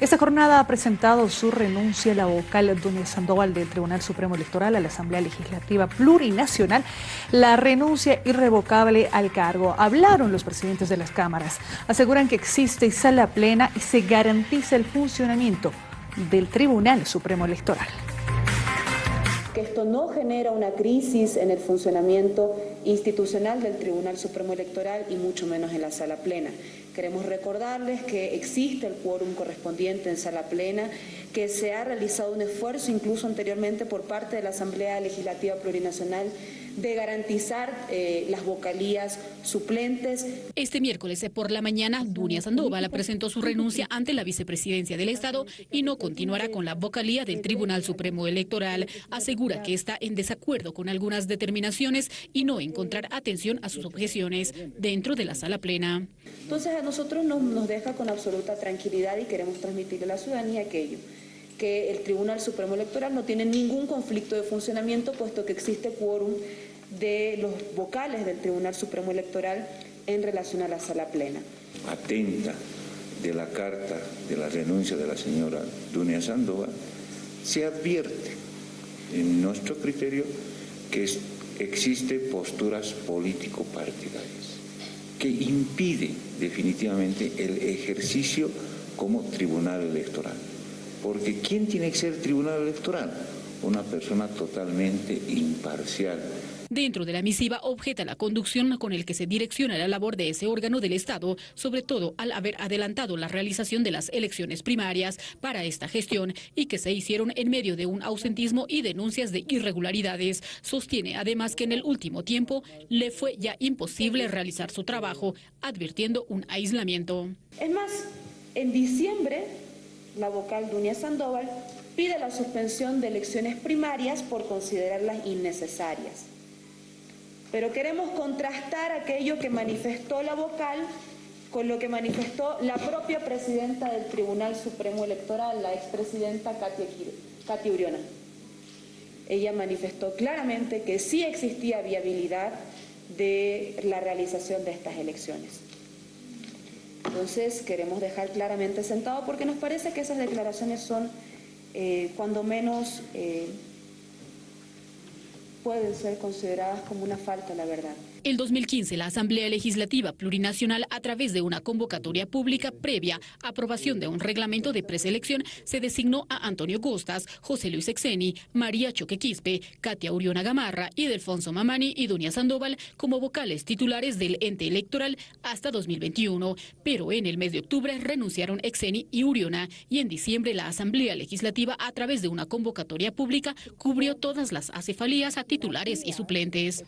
Esta jornada ha presentado su renuncia a la vocal Doña Sandoval del Tribunal Supremo Electoral a la Asamblea Legislativa Plurinacional, la renuncia irrevocable al cargo. Hablaron los presidentes de las cámaras, aseguran que existe sala plena y se garantiza el funcionamiento del Tribunal Supremo Electoral que esto no genera una crisis en el funcionamiento institucional del Tribunal Supremo Electoral y mucho menos en la sala plena. Queremos recordarles que existe el quórum correspondiente en sala plena, que se ha realizado un esfuerzo incluso anteriormente por parte de la Asamblea Legislativa Plurinacional de garantizar eh, las vocalías suplentes. Este miércoles por la mañana, Dunia Sandoval presentó su renuncia ante la vicepresidencia del Estado y no continuará con la vocalía del Tribunal Supremo Electoral. Asegura que está en desacuerdo con algunas determinaciones y no encontrar atención a sus objeciones dentro de la sala plena. Entonces a nosotros nos deja con absoluta tranquilidad y queremos transmitirle a la ciudadanía aquello que el Tribunal Supremo Electoral no tiene ningún conflicto de funcionamiento, puesto que existe quórum de los vocales del Tribunal Supremo Electoral en relación a la sala plena. Atenta de la carta de la renuncia de la señora Dunia Sandoval, se advierte en nuestro criterio que existe posturas político-partidarias que impide definitivamente el ejercicio como tribunal electoral. Porque ¿quién tiene que ser tribunal electoral? Una persona totalmente imparcial. Dentro de la misiva objeta la conducción con el que se direcciona la labor de ese órgano del Estado, sobre todo al haber adelantado la realización de las elecciones primarias para esta gestión y que se hicieron en medio de un ausentismo y denuncias de irregularidades. Sostiene además que en el último tiempo le fue ya imposible realizar su trabajo, advirtiendo un aislamiento. Es más, en diciembre la vocal Dunia Sandoval, pide la suspensión de elecciones primarias por considerarlas innecesarias. Pero queremos contrastar aquello que manifestó la vocal con lo que manifestó la propia presidenta del Tribunal Supremo Electoral, la expresidenta Katia, Katia Uriona. Ella manifestó claramente que sí existía viabilidad de la realización de estas elecciones. Entonces queremos dejar claramente sentado porque nos parece que esas declaraciones son eh, cuando menos eh, pueden ser consideradas como una falta a la verdad. El 2015, la Asamblea Legislativa Plurinacional, a través de una convocatoria pública previa aprobación de un reglamento de preselección, se designó a Antonio Costas, José Luis Exeni, María Choque Quispe, Katia Uriona Gamarra y Mamani y Dunia Sandoval como vocales titulares del ente electoral hasta 2021. Pero en el mes de octubre renunciaron Exeni y Uriona y en diciembre la Asamblea Legislativa, a través de una convocatoria pública, cubrió todas las acefalías a titulares y suplentes.